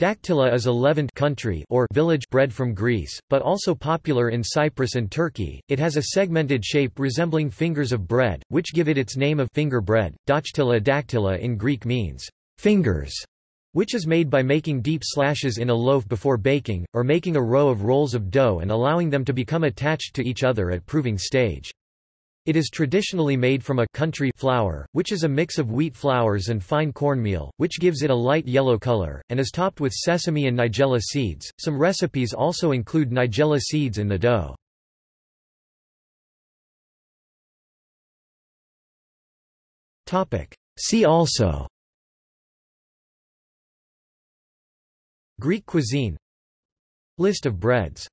Dactyla is a leavened country or village bread from Greece, but also popular in Cyprus and Turkey. It has a segmented shape resembling fingers of bread, which give it its name of finger bread. Dactyla dactyla in Greek means fingers, which is made by making deep slashes in a loaf before baking, or making a row of rolls of dough and allowing them to become attached to each other at proving stage. It is traditionally made from a country flour, which is a mix of wheat flours and fine cornmeal, which gives it a light yellow color, and is topped with sesame and nigella seeds. Some recipes also include nigella seeds in the dough. See also Greek cuisine List of breads